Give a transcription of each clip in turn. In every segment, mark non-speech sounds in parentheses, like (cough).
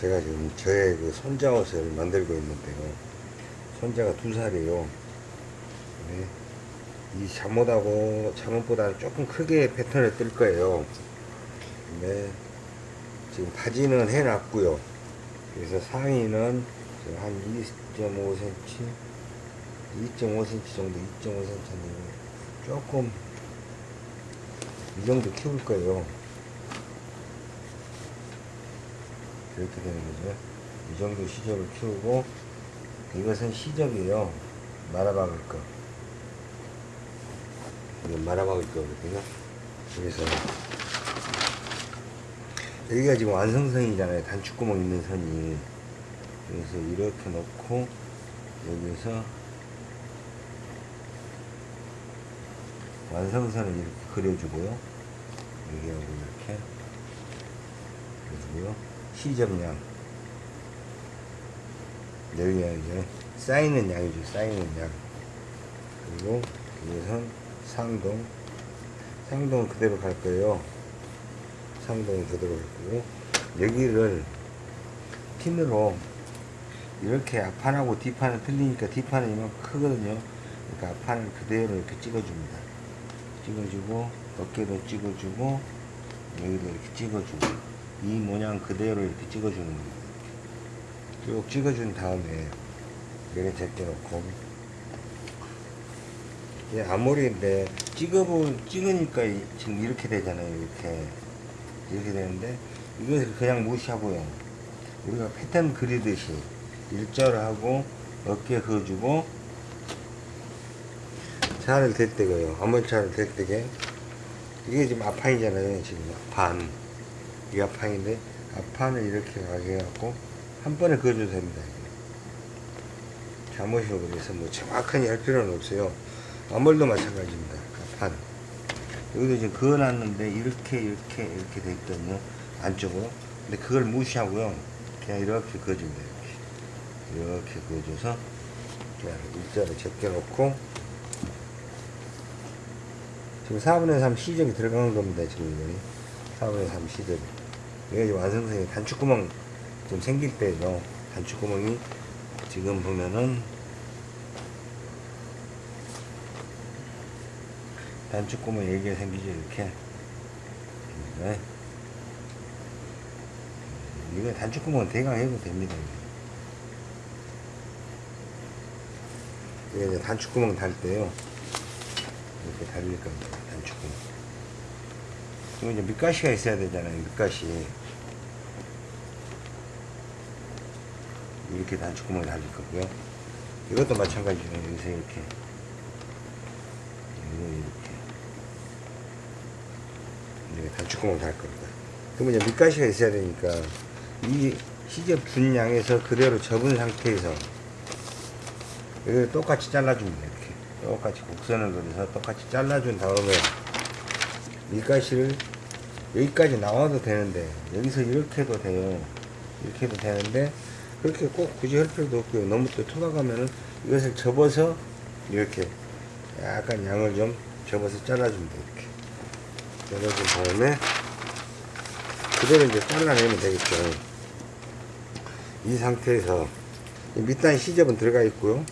제가 지금 저의 그 손자 옷을 만들고 있는데요. 손자가 두 살이에요. 네. 이 잠옷하고 잠옷보다는 조금 크게 패턴을 뜰 거예요. 네. 지금 바지는 해놨고요. 그래서 상의는 한 2.5cm, 2.5cm 정도, 2.5cm 조금 이 정도 키울 거예요. 이렇게 되는 거죠. 이 정도 시접을 키우고 이것은 시접이에요. 말아박을 거. 이건 말아박을 거거든요. 그래서 여기가 지금 완성선이잖아요. 단축구멍 있는 선이. 그래서 이렇게 놓고 여기서 완성선을 이렇게 그려주고요. 여기하고 이렇게 그려주고요. 시접량 여기가 이제 쌓이는 양이죠. 쌓이는 양. 그리고 여기선 상동 상동은 그대로 갈 거예요. 상동은 그대로 갈 거고 여기를 핀으로 이렇게 앞판하고 뒷판은 틀리니까 뒷판은 이만큼 크거든요. 그러니까 앞판을 그대로 이렇게 찍어줍니다. 찍어주고 어깨도 찍어주고 여기도 이렇게 찍어주고 이 모양 그대로 이렇게 찍어주는 겁니다. 쭉 찍어준 다음에 얘를 제껴놓고 이 앞머리인데 찍어보 찍으니까 이- 지금 이렇게 되잖아요. 이렇게 이렇게 되는데 이것을 그냥 무시하고요. 우리가 패턴 그리듯이 일절하고 어깨 그어주고 차를 댈때고요. 앞머리 차를 댈 때게 이게 지금 앞판이잖아요. 지금 앞판 이 앞판인데 앞판을 이렇게 가게 해갖고 한 번에 그어줘도 됩니다. 잠옷이고 그래서 뭐 정확하게 할 필요는 없어요. 앞머리도 마찬가지입니다. 앞판 여기도 지금 그어놨는데 이렇게 이렇게 이렇게 돼 있거든요. 안쪽으로. 근데 그걸 무시하고요. 그냥 이렇게 그어줍니다. 이렇게 이렇게 그어줘서 그냥 일자로 제껴놓고 지금 4분의 3 시접이 들어가는 겁니다. 지금 이거는 4분의 3 시접이. 이게 완성선이 단축구멍 좀 생길 때죠. 단축구멍이 지금 보면은 단축구멍 얘기가 생기죠. 이렇게. 네. 이거 단축구멍은 대강 해도 됩니다. 이게 단축구멍 달 때요. 이렇게 달릴 겁니다. 이거 이제 밑가시가 있어야 되잖아요. 밑가시. 이렇게 단축구멍을 달릴 거고요. 이것도 마찬가지로 여기서 이렇게. 이렇게. 이렇게 단축구멍을 달 겁니다. 그러면 이제 밑가시가 있어야 되니까 이 시접 분량에서 그대로 접은 상태에서 이걸 똑같이 잘라줍니다. 이렇게. 똑같이 곡선을 그려서 똑같이 잘라준 다음에 밑가시를 여기까지 나와도 되는데 여기서 이렇게 해도 돼요. 이렇게 해도 되는데 그렇게 꼭 굳이 할 필요도 없고요. 너무 또 투박하면은 이것을 접어서 이렇게 약간 양을 좀 접어서 잘라줍니다. 이렇게 잘라준 다음에 그대로 이제 잘라내면 되겠죠. 이 상태에서 이 밑단 시접은 들어가 있고요.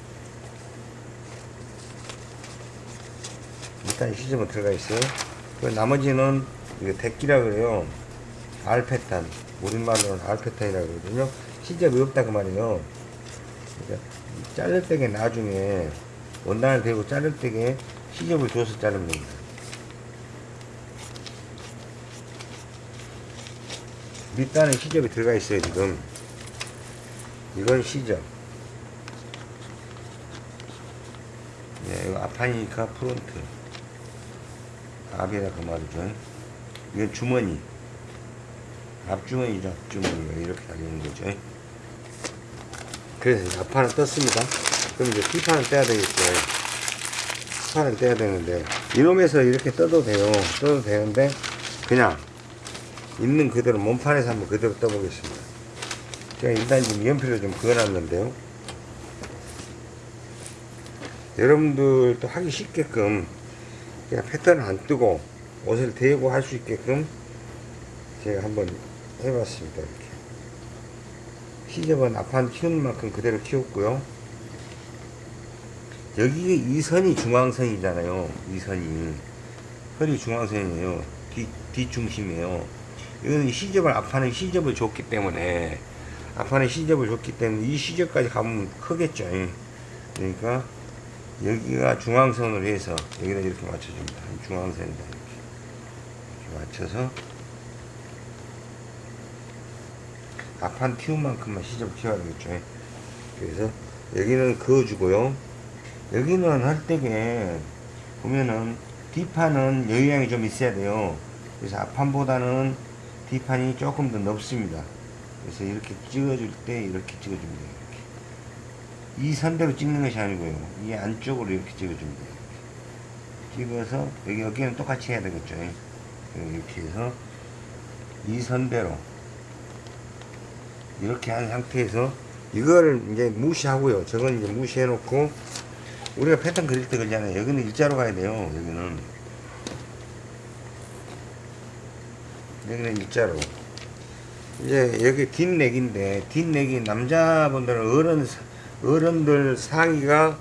밑단 시접은 들어가 있어요. 그 나머지는 이거 대끼라 그래요. 알패탄. 우리말로는 알패탄이라고 그러거든요. 시접이 없다 그 말이에요. 그러니까 자를 때게 나중에 원단을 대고 자를 때게 시접을 줘서 자르면 됩니다. 밑단에 시접이 들어가 있어요 지금. 이건 시접. 네, 이거 앞판이니까 프론트. 앞이라 그 말이죠. 이건 주머니. 앞주머니죠. 앞주머니가 이렇게 달리는 거죠. 그래서 앞판은 떴습니다. 그럼 이제 뒷판은 떼야 되겠죠. 뒷판은 떼야 되는데 이놈에서 이렇게 떠도 돼요. 떠도 되는데 그냥 있는 그대로 몸판에서 한번 그대로 떠보겠습니다. 제가 일단 지금 연필을 좀 그어놨는데요. 여러분들도 하기 쉽게끔 그냥 패턴을 안 뜨고 옷을 대고 할 수 있게끔 제가 한번 해봤습니다 이렇게. 시접은 앞판 키우는 만큼 그대로 키웠고요. 여기 이 선이 중앙선이잖아요 이 선이. 허리 중앙선이에요 뒤, 뒷중심이에요. 이거는 시접을 앞판에 시접을 줬기 때문에 앞판에 시접을 줬기 때문에 이 시접까지 가면 크겠죠 그러니까 여기가 중앙선으로 해서 여기다 이렇게 맞춰줍니다. 중앙선이다 이렇게, 이렇게 맞춰서 앞판 튀운 만큼만 시접 튀어야 되겠죠. 그래서 여기는 그어주고요. 여기는 할 때게 보면은 뒷판은 여유양이 좀 있어야 돼요. 그래서 앞판보다는 뒷판이 조금 더 넓습니다. 그래서 이렇게 찍어줄 때 이렇게 찍어줍니다 이 선대로 찍는 것이 아니고요. 이 안쪽으로 이렇게 찍어줍니다. 찍어서 여기 여기는 똑같이 해야 되겠죠. 이렇게 해서 이 선대로 이렇게 한 상태에서 이거를 이제 무시하고요. 저건 이제 무시해 놓고 우리가 패턴 그릴 때 그러잖아요. 여기는 일자로 가야 돼요. 여기는. 여기는 일자로. 이제 여기 뒷넥인데 뒷넥이 남자분들은 어른 어른들 상의가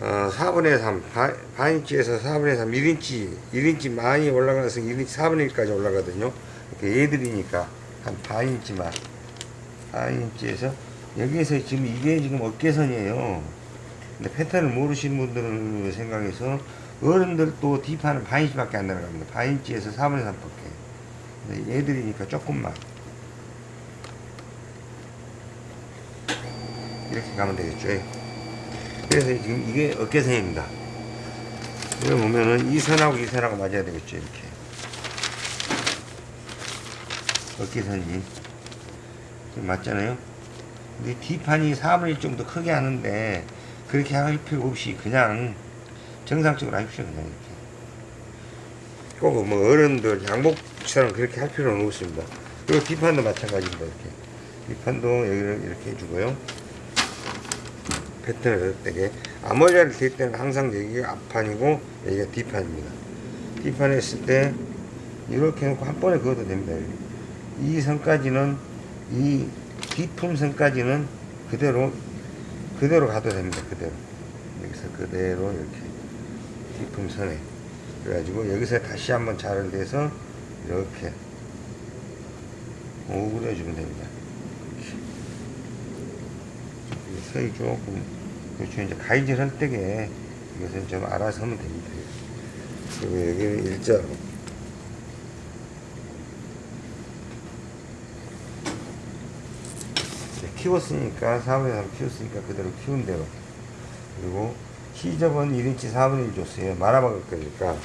어, 4분의 3 바, 반인치에서 4분의 3 1인치 1인치 많이 올라가서 1인치 4분의 1까지 올라가거든요. 이렇게 얘들이니까 한 반인치만. 반인치에서 여기에서 지금 이게 지금 어깨선이에요. 근데 패턴을 모르시는 분들을 생각해서 어른들도 뒷판은 반인치밖에 안 내려갑니다. 반인치에서 4분의 3밖에. 근데 얘들이니까 조금만 이렇게 가면 되겠죠. 그래서 지금 이게 어깨선입니다. 여기 보면은 이 선하고 이 선하고 맞아야 되겠죠 이렇게. 어깨선이. 좀 맞잖아요. 근데 뒷판이 4분의 1 정도 크게 하는데 그렇게 할 필요 없이 그냥 정상적으로 하십시오 그냥 이렇게. 꼭 뭐 어른들 양복처럼 그렇게 할 필요는 없습니다. 그리고 뒷판도 마찬가지입니다 이렇게. 뒷판도 여기를 이렇게 해주고요 패턴을 때게 앞머리를 댈 때는 항상 여기가 앞판이고 여기가 뒷판입니다. 뒷판에 했을 때 이렇게 해놓고 한 번에 그어도 됩니다 이 선까지는 이 뒷품선까지는 그대로 그대로 가도 됩니다 그대로. 여기서 그대로 이렇게 뒷품선에 그래가지고 여기서 다시 한번 자를 대서 이렇게 오그려주면 됩니다. 이렇게. 선이 조금 그렇죠. 이제 가위질 할 때게 이것은 좀 알아서 하면 됩니다. 그리고 여기는 일자로 키웠으니까 4분의 3 키웠으니까 그대로 키운 대로. 그리고 시접은 1인치 4분의 1 줬어요. 말아먹을 거니까.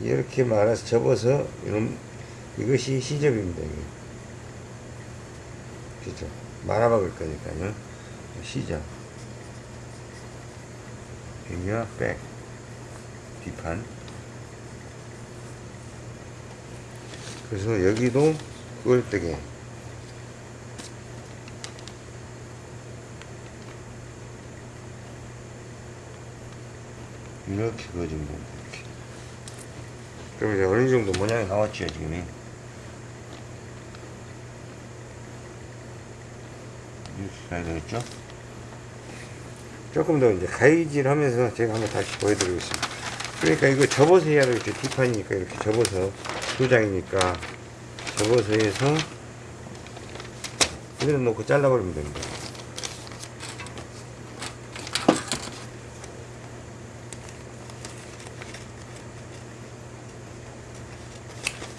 이렇게 말아서 접어서 이런 이것이 시접입니다 이게. 그죠. 말아먹을 거니까요. 시접 여기가 백 뒷판 그래서 여기도 때게 이렇게 그어주면 됩니다. 이렇게. 그럼 이제 어느 정도 모양이 나왔죠, 지금. 이렇게 가야 되겠죠? 조금 더 이제 가위질 하면서 제가 한번 다시 보여드리겠습니다. 그러니까 이거 접어서 해야 되겠죠. 뒷판이니까 이렇게 접어서 두 장이니까 접어서 해서 그대로 놓고 잘라버리면 됩니다.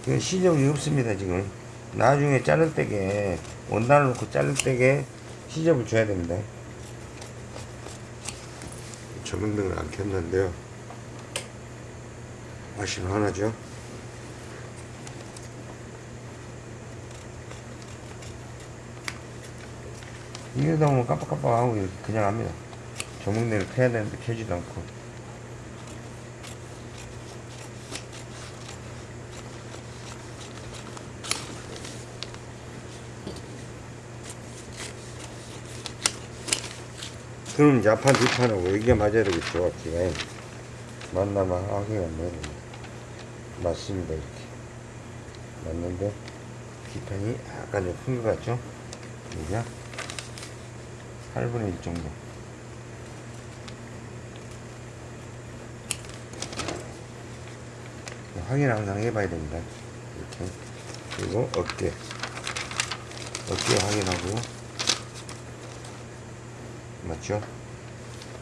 이건 시접이 없습니다 지금 나중에 자를 때게 원단을 놓고 자를 때게 시접을 줘야 됩니다 조명등을 안 켰는데요. 맛이 하나죠? 이러다 보면 깜빡깜빡하고 그냥 합니다. 조명등을 켜야 되는데 켜지도 않고 그럼 앞판 뒷판하고 여기가 맞아야 되겠죠 앞뒤가 맞나마? 하기가 맞네. 맞습니다 이렇게. 맞는데? 기판이 약간 좀 큰 것 같죠? 여기가 8분의 1 정도. 확인 항상 해봐야 됩니다. 이렇게. 그리고 어깨. 어깨 확인하고 맞죠?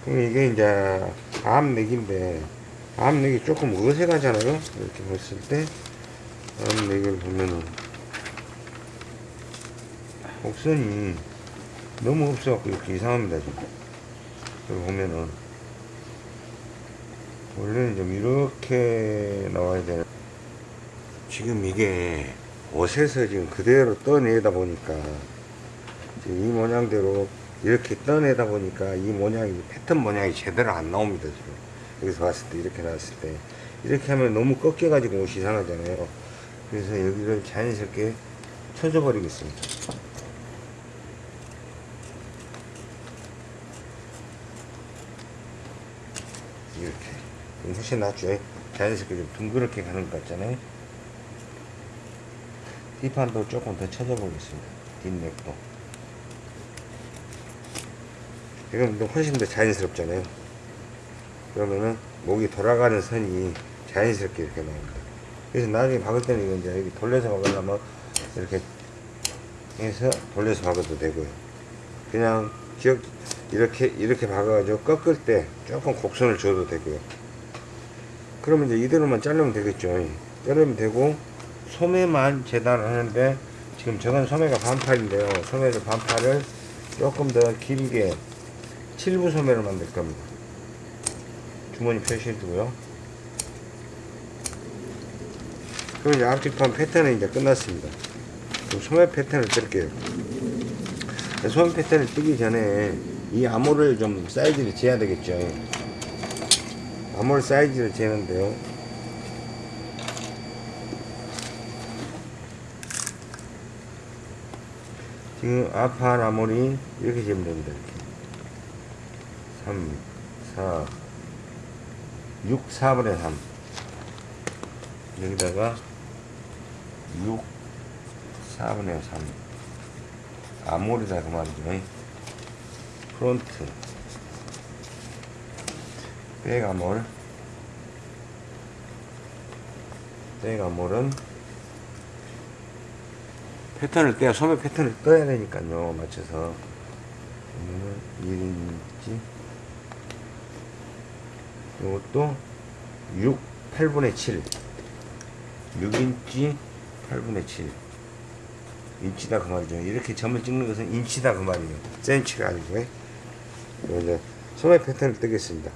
그럼 이게 이제 암내기인데 암내기 조금 어색하잖아요 이렇게 봤을 때 암내기를 보면은 곡선이 너무 없어갖고 이렇게 이상합니다 지금 여기 보면은 원래는 좀 이렇게 나와야 되는 지금 이게 옷에서 지금 그대로 떠내다 보니까 이 모양대로 이렇게 떠내다 보니까 이 모양이 패턴 모양이 제대로 안 나옵니다 지금. 여기서 봤을 때 이렇게 나왔을 때. 이렇게 하면 너무 꺾여 가지고 옷이 이상하잖아요. 그래서 여기를 자연스럽게 쳐줘 버리겠습니다. 이렇게. 훨씬 낫죠. 자연스럽게 좀 둥그렇게 가는 것 같잖아요. 뒷판도 조금 더 쳐줘 보겠습니다. 뒷넥도 이건 또 훨씬 더 자연스럽잖아요. 그러면은 목이 돌아가는 선이 자연스럽게 이렇게 나옵니다. 그래서 나중에 박을 때는 이제 여기 돌려서 박으려면 이렇게 해서 돌려서 박아도 되고요. 그냥 기억 이렇게 이렇게 박아가지고 꺾을 때 조금 곡선을 줘도 되고요. 그러면 이제 이대로만 자르면 되겠죠. 자르면 되고 소매만 재단을 하는데 지금 저건 소매가 반팔인데요. 소매를 반팔을 조금 더 길게 7부 소매로 만들 겁니다. 주머니 표시해 두고요. 그럼 이제 앞뒤판 패턴은 이제 끝났습니다. 그럼 소매 패턴을 뜰게요. 소매 패턴을 뜨기 전에 이 암호를 좀 사이즈를 재야 되겠죠. 암홀 사이즈를 재는데요. 지금 앞판 암홀이 이렇게 재면 됩니다 3 4 6 4분의 3 여기다가 6 4분의 3 armhole이다 그 말이죠. front. back armhole back armhole은 패턴을 떠야 소매 패턴을 떠야 되니까요. 맞춰서. 그러면은 1인치 이것도 6 8분의 7 6인치 8분의 7 인치다 그 말이죠. 이렇게 점을 찍는 것은 인치다 그 말이에요. 센치가 아니고 이제 소매 패턴을 뜨겠습니다.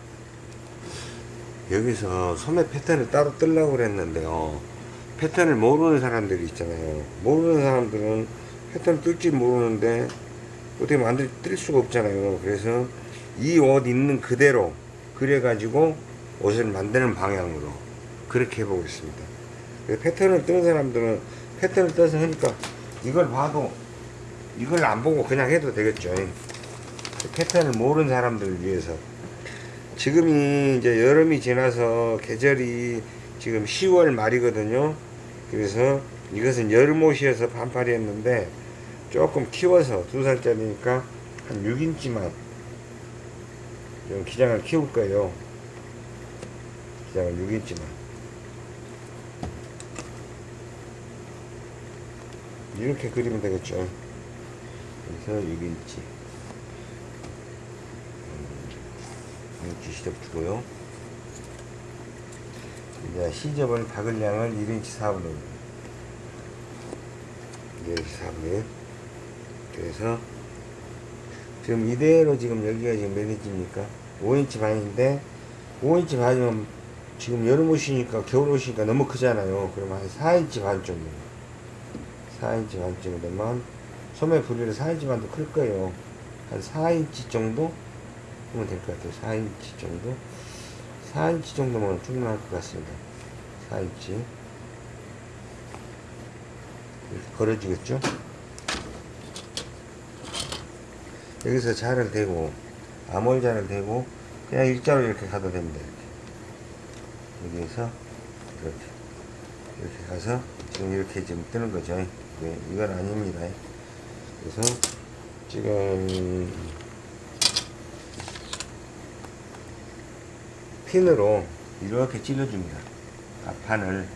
여기서 소매 패턴을 따로 뜨려고 그랬는데요. 패턴을 모르는 사람들이 있잖아요. 모르는 사람들은 패턴을 뜰지 모르는데 어떻게 만들 뜰 수가 없잖아요. 그래서 이 옷 있는 그대로 그래 가지고 옷을 만드는 방향으로 그렇게 해보겠습니다. 패턴을 뜨는 사람들은 패턴을 떠서 하니까 이걸 봐도 이걸 안 보고 그냥 해도 되겠죠. 패턴을 모르는 사람들을 위해서. 지금이 이제 여름이 지나서 계절이 지금 10월 말이거든요. 그래서 이것은 여름 옷이어서 반팔이었는데 조금 키워서 두 살짜리니까 한 6인치만 좀 기장을 키울 거예요. 기장을 6인치만. 이렇게 그리면 되겠죠. 그래서 6인치 6인치 시접 주고요. 이제 시접을 박을 양을 1인치 4분의 1 1인치 4분의 1 그래서 지금 이대로 지금 여기가 지금 몇 인치입니까 5인치 반인데 5인치 반이면 지금 여름 옷이니까 겨울 옷이니까 너무 크잖아요. 그러면 한 4인치 반 정도. 4인치 반 정도면 소매 부리를 4인치 반도 클 거예요. 한 4인치 정도 하면 될 것 같아요. 4인치 정도? 4인치 정도면 충분할 것 같습니다. 4인치. 이렇게 걸어지겠죠? 여기서 자를 대고 암홀자를 대고 그냥 일자로 이렇게 가도 됩니다 이렇게. 여기에서 이렇게 이렇게 가서 지금 이렇게 지금 뜨는 거죠. 네, 이건 아닙니다. 그래서 지금 핀으로 이렇게 찔러줍니다. 앞판을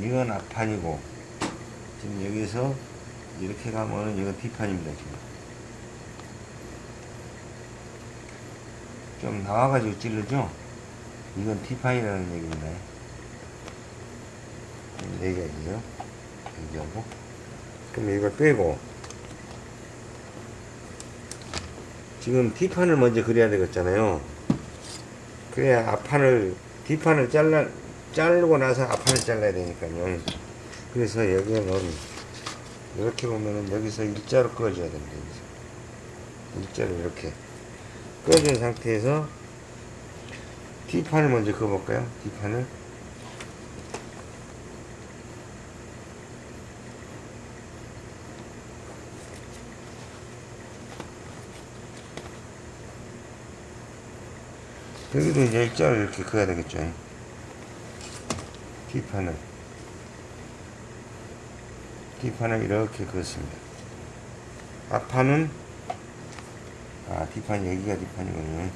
이건 앞판이고 지금 여기서 이렇게 가면은 이건 뒷판입니다 지금. 좀 나와가지고 찔르죠? 이건 뒷판이라는 얘기입니다. 얘기가 있네요 얘기하고. 그럼 이걸 빼고. 지금 뒷판을 먼저 그려야 되겠잖아요. 그래야 앞판을 뒷판을 잘라 자르고 나서 앞판을 잘라야 되니까요. 그래서 여기는 이렇게 보면은 여기서 일자로 그어줘야 됩니다. 여기서. 일자로 이렇게 그어준 상태에서 뒷판을 먼저 그어볼까요? 뒷판을. 여기도 이제 일자로 이렇게 그어야 되겠죠 뒷판을 뒷판을 이렇게 그었습니다. 앞판은 아 뒷판 여기가 뒷판이군요.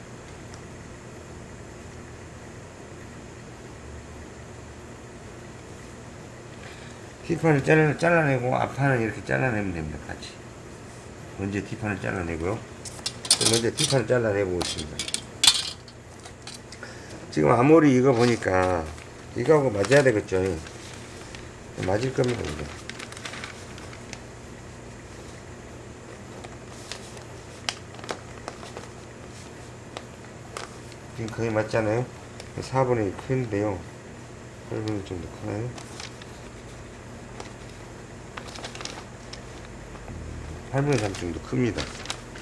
뒷판을 잘라, 잘라내고 앞판을 이렇게 잘라내면 됩니다 같이. 먼저 뒷판을 잘라내고요. 먼저 뒷판을 잘라내고 있습니다. 지금 아무리 이거 보니까 이거하고 맞아야 되겠죠. 맞을 겁니다 이제. 지금 거의 맞잖아요. 4분의 2 큰데요. 8분의 정도 크나요 8분의 3 정도 큽니다.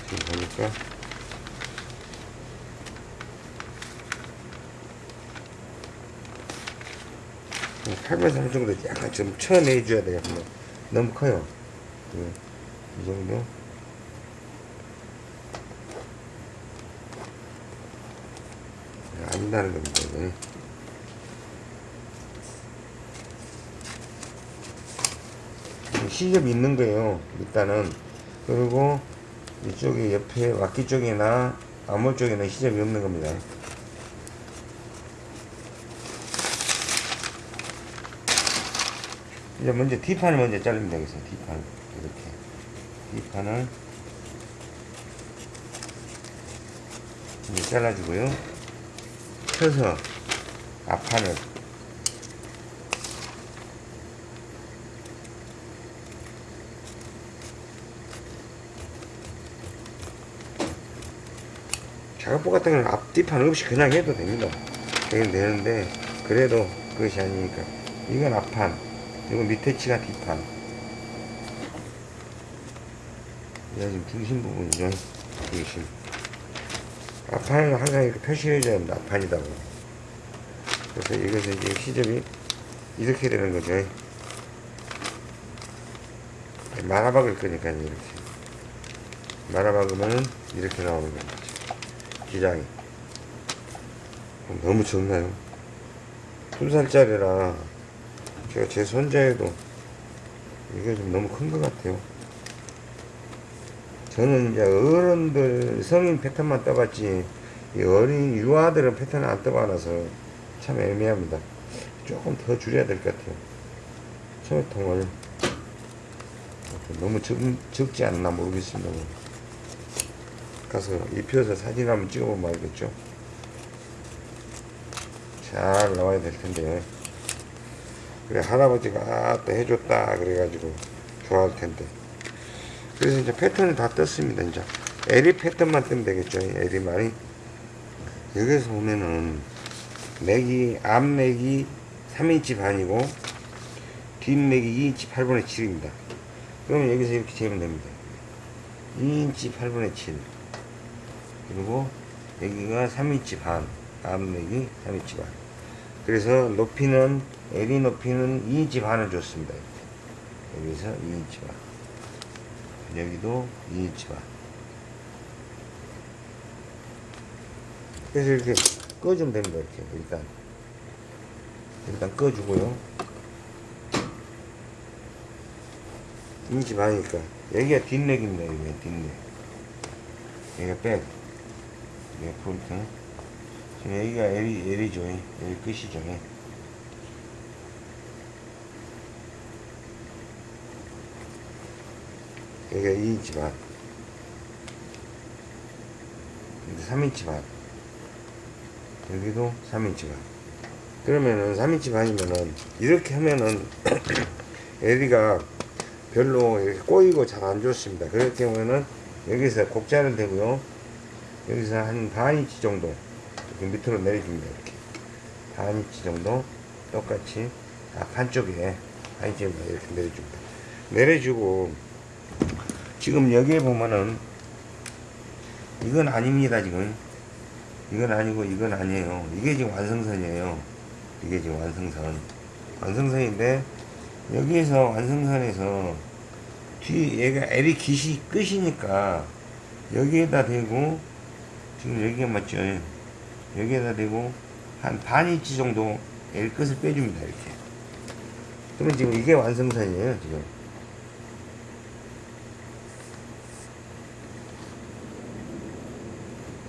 지금 보니까 8분의 3 정도 약간 좀 쳐내줘야 돼요. 너무 커요. 네, 이 정도. 아니다는 겁니다 이거는. 시접이 있는 거예요 일단은. 그리고 이쪽에 옆에 와키 쪽이나 암홀 쪽에는 시접이 없는 겁니다 이제 먼저 뒷판을 먼저 자르면 되겠어요 뒷판 이렇게. 뒷판을 이제 잘라주고요. 펴서 앞판을. 작업복 같은 건 앞뒤판 없이 그냥 해도 됩니다. 되긴 되는데 그래도 그것이 아니니까. 이건 앞판 이건 밑에 치가 뒷판. 이게 지금 중심 부분이죠? 중심. 앞판은 항상 이렇게 표시해줘야 합니다. 앞판이다고. 그래서 이것은 이제 시접이 이렇게 되는 거죠. 말아박을 거니까 이렇게. 말아박으면 이렇게 나오는 겁니다 기장이. 너무 적나요? 풀살짜리라 제가 제 손자에도 이게 좀 너무 큰 것 같아요. 저는 이제 어른들 성인 패턴만 떠봤지 이 어린 유아들은 패턴을 안 떠봐놔서 참 애매합니다. 조금 더 줄여야 될 것 같아요. 소매통을 너무 적, 적지 않나 모르겠습니다. 가서 입혀서 사진 한번 찍어보면 알겠죠? 잘 나와야 될 텐데 그래 할아버지가 아또 해줬다 그래가지고 좋아할 텐데. 그래서 이제 패턴을 다 떴습니다 이제. 에리 패턴만 뜨면 되겠죠 에리만. 여기서 보면은 neck이 앞neck이 3인치 반이고 뒷neck이 2인치 8분의 7입니다. 그러면 여기서 이렇게 재면 됩니다. 2인치 8분의 7 그리고 여기가 3인치 반 앞맥이 3인치 반. 그래서 높이는 L이 높이는 2인치 반을 줬습니다 여기서 2인치 반 여기도 2인치 반. 그래서 이렇게 꺼주면 됩니다. 이렇게 일단 일단 꺼주고요. 2인치 반이니까 여기가 뒷넥입니다. 여기가 뒷넥. 여기가 back. 여기가 front. 지금 여기가 에리, 에리죠. 여기 끝이죠. 여기가 2인치 반. 여기 3인치 반. 여기도 3인치 반. 그러면은 3인치 반이면은 이렇게 하면은 (clears throat) 에리가 별로 이렇게 꼬이고 잘 안 좋습니다. 그럴 경우에는 여기서 곡자를 대고요. 여기서 한 반인치 정도 이렇게 밑으로 내려줍니다. 이렇게 반인치 정도 똑같이 아, 반쪽에 반인치 정도 이렇게 내려줍니다. 내려주고 지금 여기에 보면은 이건 아닙니다. 지금 이건 아니고 이건 아니에요. 이게 지금 완성선이에요. 이게 지금 완성선. 완성선인데 여기에서 완성선에서 뒤 얘가 L이 기시 끝이니까 여기에다 대고 지금 여기가 맞죠? 여기에다 대고 한 반인치 정도 L 끝을 빼줍니다. 이렇게. 그러면 지금 이게 완성선이에요. 지금.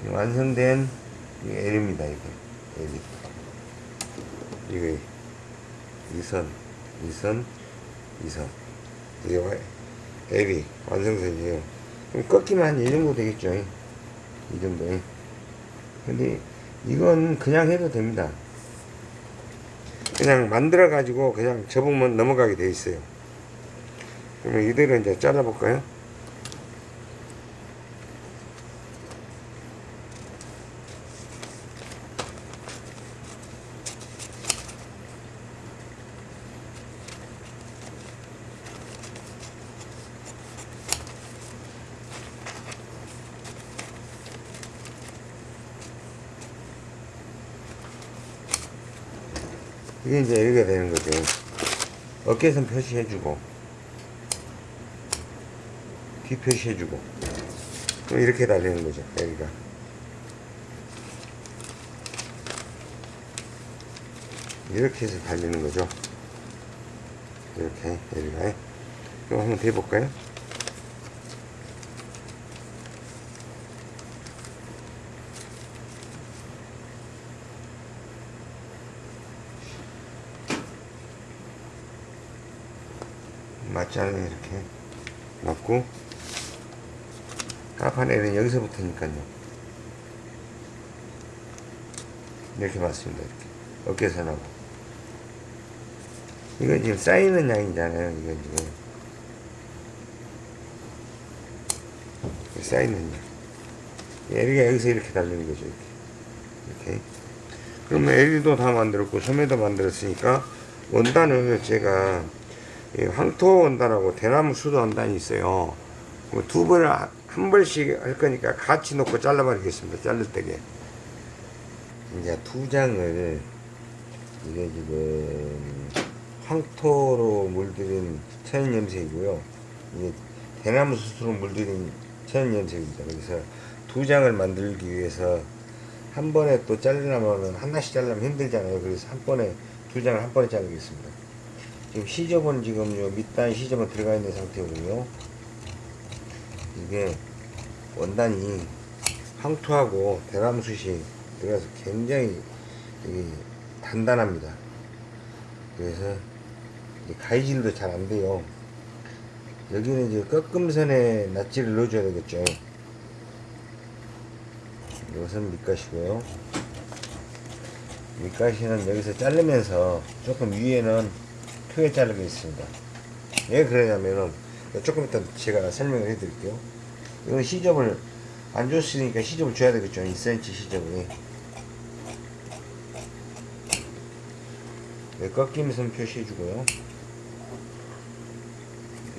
완성된 L입니다. 이거 L. 이거 이 선, 이 선, 이 선. 이게 와- L이 완성선이에요. 그럼 한이 정도 되겠죠. 이 정도. 근데 이건 그냥 해도 됩니다. 그냥 만들어 가지고 그냥 접으면 넘어가게 돼 있어요. 그러면 이대로 이제 잘라 볼까요? 이제 이렇게 되는 거죠. 어깨선 표시해주고, 뒤 표시해주고, 이렇게 달리는 거죠, 여기가. 이렇게 해서 달리는 거죠. 이렇게, 여기가. 그럼 한번 대볼까요? 맞잖아요 이렇게. 맞고. 까파네는 여기서부터니까요. 이렇게 맞습니다 이렇게. 어깨선하고. 이건 지금 쌓이는 양이잖아요 이건 지금. 쌓이는 양. LE가 여기서 이렇게 달리는 거죠 이렇게. 이렇게. 그러면 LE도 다 만들었고 소매도 만들었으니까 원단을 제가 이 황토 원단하고 대나무 수도 원단이 있어요. 그두 번을 한- 한 벌씩 할 거니까 같이 놓고 잘라버리겠습니다. 자를 때게. 이제 두 장을 이게 지금 황토로 물들인 천연 염색이고요. 이게 대나무 수수로 물들인 천연 염색입니다. 그래서 두 장을 만들기 위해서 한 번에 또 자르려면 하나씩 자르면 힘들잖아요. 그래서 한 번에 두 장을 한 번에 자르겠습니다. 지금 시접은 지금 요 밑단 시접은 들어가 있는 상태고요. 이게 원단이 황토하고 대나무숯이 들어가서 굉장히 이 단단합니다. 그래서 이 가위질도 잘 안 돼요. 여기는 이제 꺾음선에 낫지를 넣어줘야 되겠죠. 이것은 밑가시고요. 밑가시는 여기서 자르면서 조금 위에는 크게 자르겠습니다. 왜 그러냐면은 조금 이따 제가 설명을 해드릴게요. 이건 시접을 안 줬으니까 시접을 줘야 되겠죠. 2cm 시접을. 네, 꺾이면서 표시해주고요.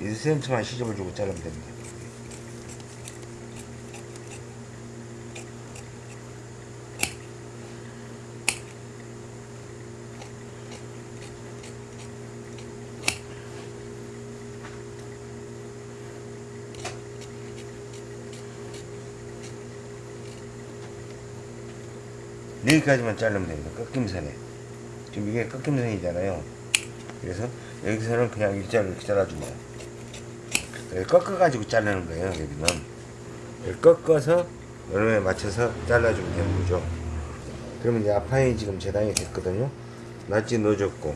1cm만 시접을 주고 자르면 됩니다. 여기까지만 자르면 됩니다. 꺾임선에. 지금 이게 꺾임선이잖아요. 그래서 여기서는 그냥 일자로 이렇게 잘라줍니다. 꺾어가지고 자르는 거예요. 여기는. 여기 꺾어서 여름에 맞춰서 잘라주면 되는 거죠. 그러면 이제 아파이 지금 재단이 됐거든요. 낫지 넣어줬고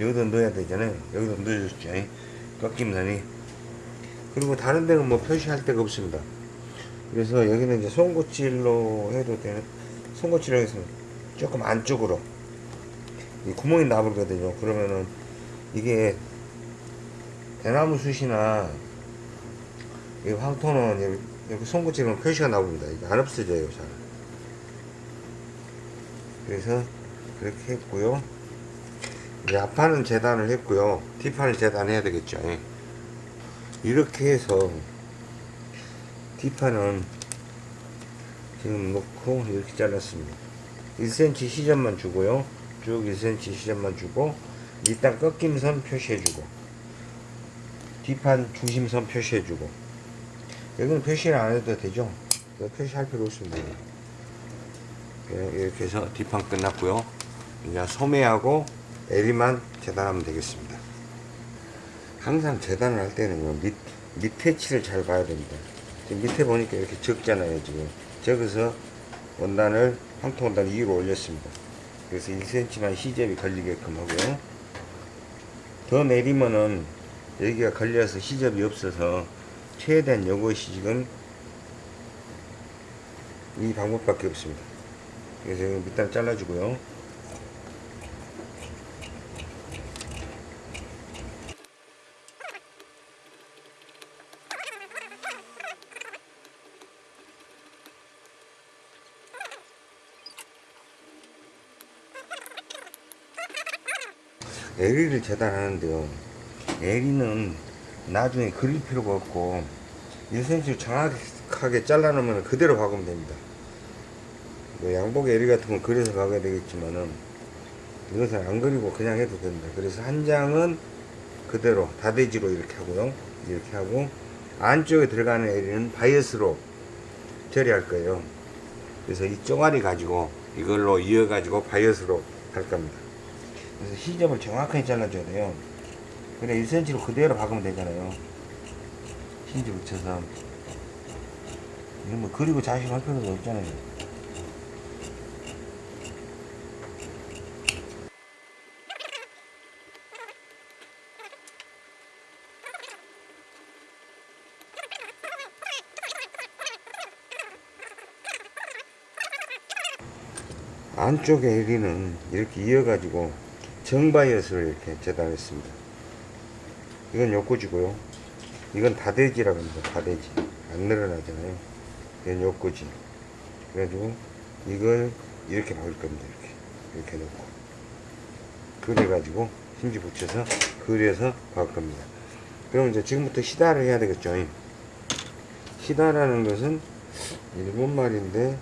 여기도 넣어야 되잖아요. 여기도 넣어줬죠. 꺾임선이. 그리고 다른 데는 뭐 표시할 데가 없습니다. 그래서 여기는 이제 송곳질로 해도 되는 송곳질로 해서 조금 안쪽으로 이 구멍이 나버리거든요. 그러면은 이게 대나무 숯이나 이 황토는 여기, 여기 송곳질은 표시가 나옵니다. 이게 안 없어져요, 잘. 그래서 그렇게 했고요. 이제 앞판은 재단을 했고요. 뒷판을 재단해야 되겠죠. 예. 이렇게 해서 뒷판은 지금 놓고 이렇게 잘랐습니다. 1cm 시점만 주고요. 쭉 1cm 시점만 주고 일단 꺾임선 표시해주고 뒷판 중심선 표시해주고 여기는 표시를 안 해도 되죠. 표시할 필요 없습니다. 예, 이렇게 해서 뒷판 끝났고요. 이제 소매하고 에리만 재단하면 되겠습니다. 항상 재단을 할 때는 밑, 밑에 칠을 잘 봐야 됩니다. 지금 밑에 보니까 이렇게 적잖아요, 지금. 적어서 원단을, 황토 원단을 위로 올렸습니다. 그래서 1cm만 시접이 걸리게끔 하고요. 더 내리면은 여기가 걸려서 시접이 없어서 최대한 요것이 지금 이 방법밖에 없습니다. 그래서 밑단 잘라주고요. 에리를 재단하는데요. 에리는 나중에 그릴 필요가 없고 1cm 정확하게 잘라놓으면 그대로 박으면 됩니다. 뭐 양복 에리 같은 건 그려서 박아야 되겠지만은 이것은 안 그리고 그냥 해도 됩니다. 그래서 한 장은 그대로 다대지로 이렇게 하고요. 이렇게 하고 안쪽에 들어가는 에리는 바이어스로 처리할 거예요. 그래서 이 쪼가리 가지고 이걸로 이어 가지고 바이어스로 할 겁니다. 그래서 시접을 정확하게 잘라줘야 돼요. 그래 1cm로 그대로 박으면 되잖아요. 심지 붙여서 이런 뭐 그리고 자식할 필요도 없잖아요. 안쪽에 에리는 이렇게 이어가지고 정바이엇을 이렇게 재단했습니다. 이건 요꼬지고요. 이건 다대지라고 합니다. 다대지. 안 늘어나잖아요. 이건 요꼬지. 그래가지고 이걸 이렇게 박을 겁니다. 이렇게. 이렇게 놓고. 그래가지고 힘지 붙여서 그려서 박을 겁니다. 그럼 이제 지금부터 시다를 해야 되겠죠. 시다라는 것은 일본 말인데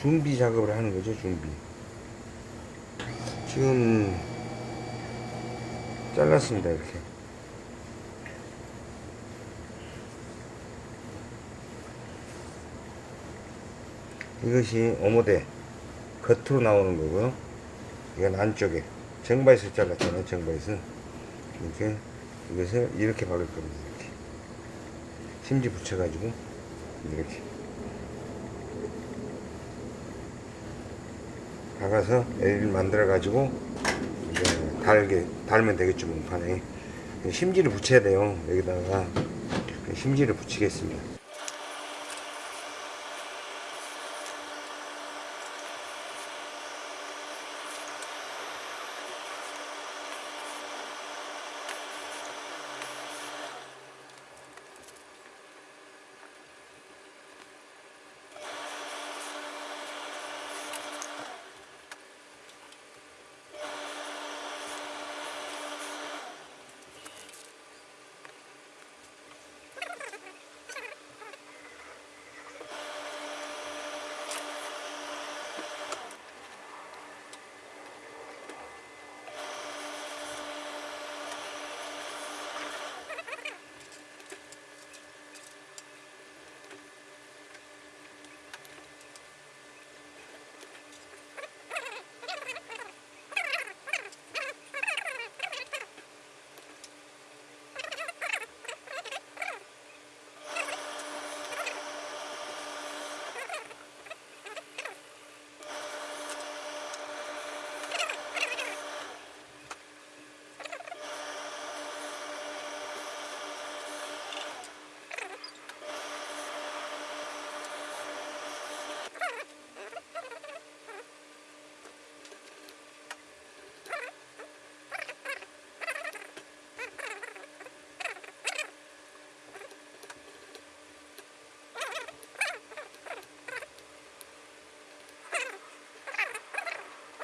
준비 작업을 하는 거죠. 준비. 지금 잘랐습니다 이렇게. 이것이 오모대 겉으로 나오는 거고요. 이건 안쪽에 정바이스 잘랐잖아요 정바이스. 이렇게 이것을 이렇게 박을 겁니다 이렇게. 심지 붙여 가지고 이렇게 박아서 L을 만들어 가지고 달게 달면 되겠죠 문판에. 심지를 붙여야 돼요 여기다가. 심지를 붙이겠습니다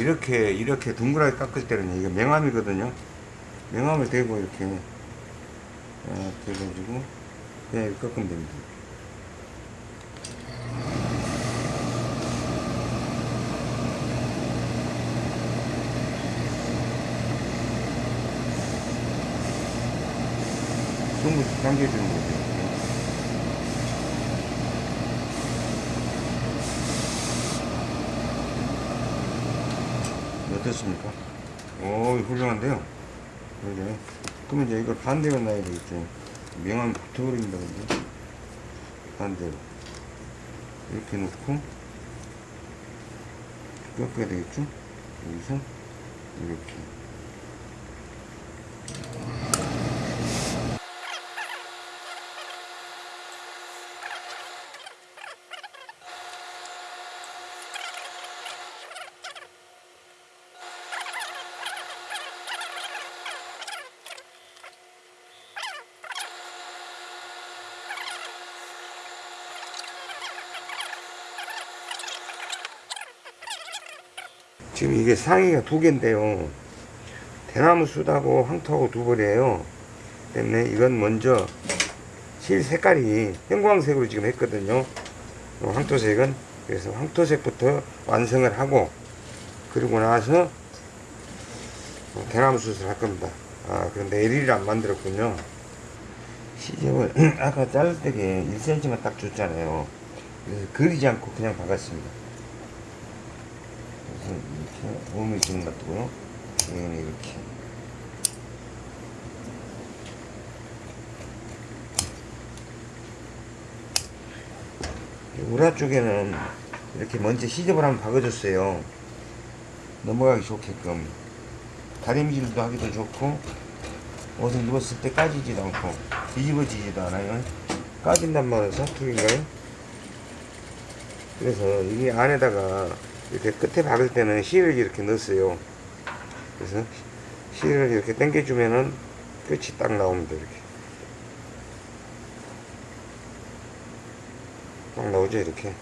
이렇게 이렇게 둥그랗게 깎을 때는 이게 명암이거든요. 명암을 대고 이렇게 어, 대가지고 그냥 이렇게 깎으면 됩니다. 전부 당겨주는. 이렇게. 어떻습니까? 오, 훌륭한데요? 그러죠. 그러면 이제 이걸 반대로 놔야 되겠죠. 명암 붙어버립니다, 근데. 반대로. 이렇게 놓고, 꺾어야 되겠죠? 여기서, 이렇게. 지금 이게 상의가 두 개인데요. 대나무 숯하고 황토하고 두 벌이에요. 때문에 이건 먼저 실 색깔이 형광색으로 지금 했거든요. 어, 황토색은 그래서 황토색부터 완성을 하고 그리고 나서 어, 대나무 숯을 할 겁니다. 아 그런데 LED를 안 만들었군요. 시접을 (clears throat) 아까 자를 때게 1cm만 딱 줬잖아요. 그래서 그리지 않고 그냥 박았습니다. 이렇게 5mm 정도 놔두고요. 얘는 이렇게. 우라 쪽에는 이렇게 먼저 시접을 한번 박아줬어요. 넘어가기 좋게끔. 다림질도 하기도 좋고, 옷을 누웠을 때 까지지도 않고, 뒤집어지지도 않아요. 까진단 말은 사투리인가요? 그래서 이게 안에다가 이렇게 끝에 박을 때는 실을 이렇게 넣었어요. 그래서 실을 이렇게 당겨주면은 끝이 딱 나옵니다. 이렇게. 딱 나오죠, 이렇게.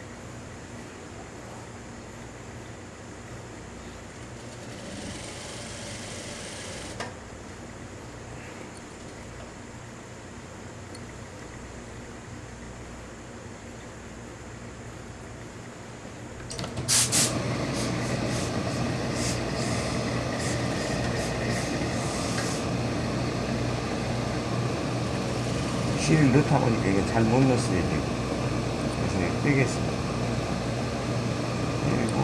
실을 넣다 보니까 이게 잘 못 넣었어요, 지금. 그래서 이거 빼겠습니다. 그리고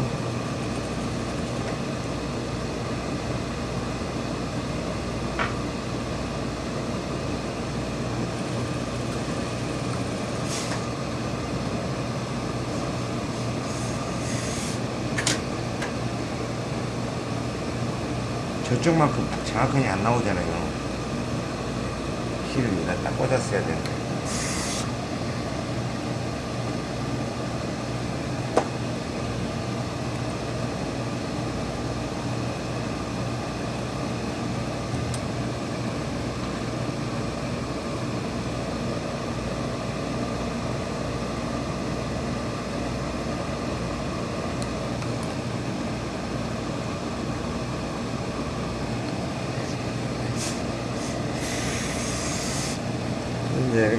저쪽만큼 정확하게 안 나오잖아요. 실을 여기다 딱 꽂았어야 되는데.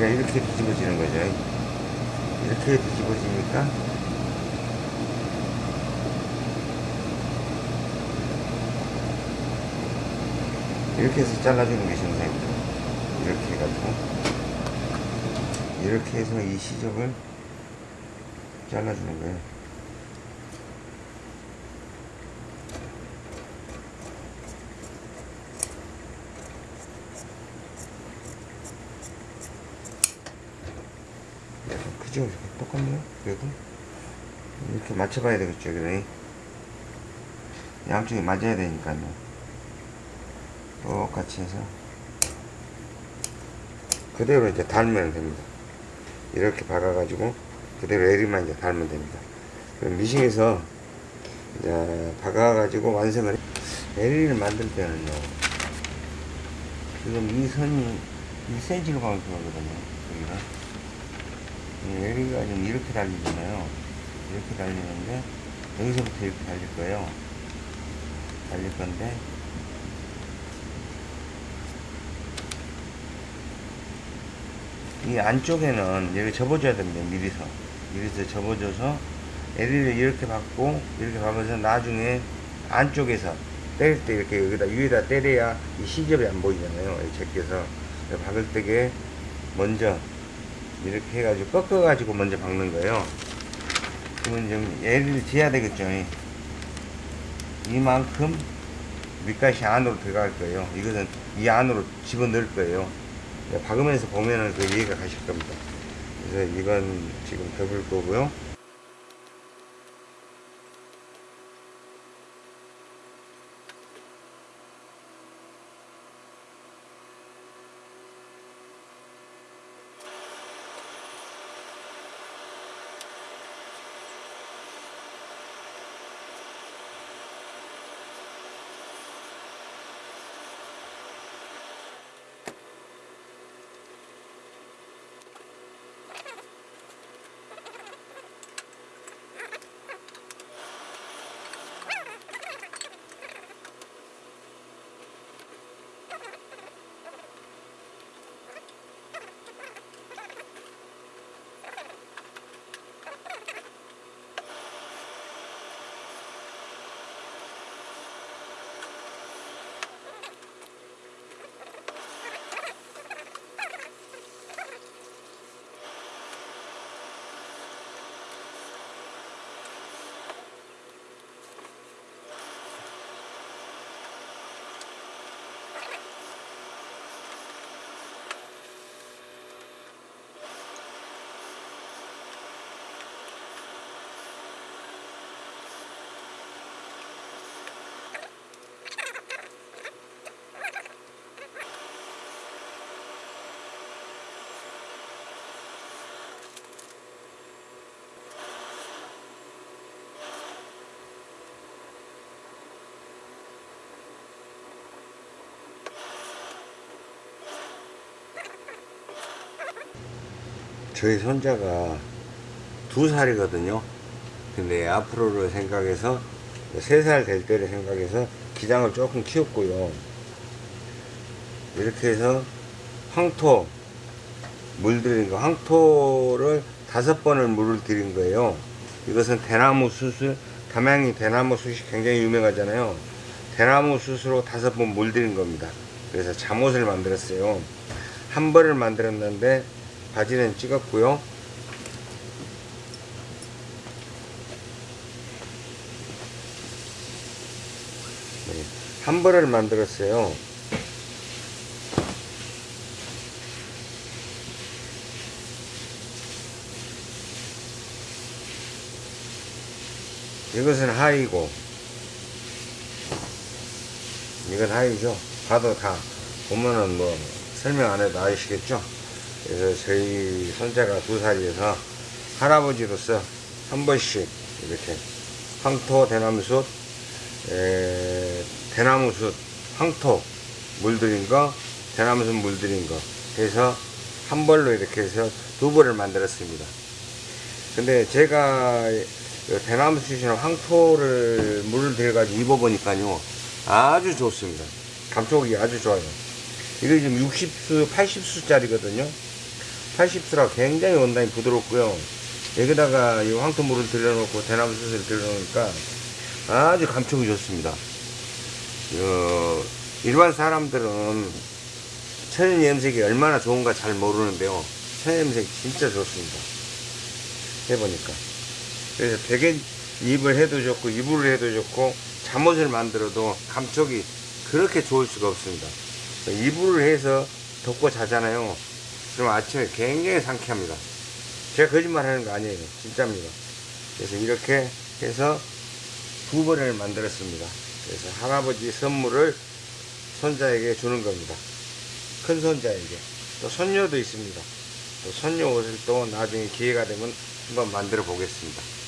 이렇게 뒤집어지는 거죠. 이렇게 뒤집어지니까 이렇게 해서 잘라주는 게 정상입니다. 이렇게 해가지고 이렇게 해서 이 시접을 잘라주는 거예요. 약간 크죠? 이렇게 그래도 이렇게 맞춰봐야 되겠죠. 그래. 양쪽이 맞아야 되니까요. 똑같이 해서 그대로 이제 달면 됩니다. 이렇게 박아가지고 그대로 에리만 이제 달면 됩니다. 그럼 미싱에서 이제 박아가지고 완성을 해. 에리를 만들 때는요. 지금 이 선이 1cm로 가면 들어가거든요. 여기가. 이 에리가 지금 이렇게 달리잖아요. 이렇게 달리는데 여기서부터 이렇게 달릴 거예요. 날릴 건데 이 안쪽에는 여기 접어줘야 됩니다 미리서 미리서 접어줘서 LED를 이렇게 받고 이렇게 박아서 나중에 안쪽에서 때릴 때 이렇게 여기다 위에다 때려야 이 시접이 안 보이잖아요 이 제껴서 박을 때게 먼저 이렇게 해가지고 꺾어가지고 먼저 박는 거예요. 그러면 좀 LED를 지어야 되겠죠. 이만큼 밑가시 안으로 들어갈 거예요. 이것은 이 안으로 집어넣을 거예요. 박으면서 보면은 그 이해가 가실 겁니다. 그래서 이건 지금 덮을 거고요 저희 손자가 두 살이거든요. 근데 앞으로를 생각해서 세 살 될 때를 생각해서 기장을 조금 키웠고요. 이렇게 해서 황토 물 들인 거 황토를 다섯 번을 물을 들인 거예요. 이것은 대나무 숯을 담양이 대나무 숯이 굉장히 유명하잖아요. 대나무 숯으로 다섯 번 물들인 겁니다. 그래서 잠옷을 만들었어요. 한 벌을 만들었는데 바지는 찍었고요. 네, 한 벌을 만들었어요. 이것은 하이고 이건 하이죠. 봐도 다 보면은 뭐 설명 안 해도 아시겠죠? 그래서 저희 손자가 두 살이어서 할아버지로서 한 번씩 이렇게 황토 대나무숲 에, 대나무숲 황토 물들인 거 대나무숲 물들인 거 해서 한 벌로 이렇게 해서 두 벌을 만들었습니다. 근데 제가 대나무숲이나 황토를 물을 들여가지고 입어보니까요 아주 좋습니다. 감촉이 아주 좋아요. 이게 지금 60수 80수짜리거든요 80수라 굉장히 원단이 부드럽고요. 여기다가 이 황토물을 들여놓고 대나무 숯을 들여놓으니까 아주 감촉이 좋습니다. 어, 일반 사람들은 천연 염색이 얼마나 좋은가 잘 모르는데요. 천연 염색 진짜 좋습니다. 해보니까. 그래서 베개 입을 해도 좋고 이불을 해도 좋고 잠옷을 만들어도 감촉이 그렇게 좋을 수가 없습니다. 이불을 해서 덮고 자잖아요. 그럼 아침에 굉장히 상쾌합니다. 제가 거짓말 하는 거 아니에요. 진짜입니다. 그래서 이렇게 해서 두 번을 만들었습니다. 그래서 할아버지 선물을 손자에게 주는 겁니다. 큰 손자에게. 또 손녀도 있습니다. 또 손녀 옷을 또 나중에 기회가 되면 한번 만들어 보겠습니다.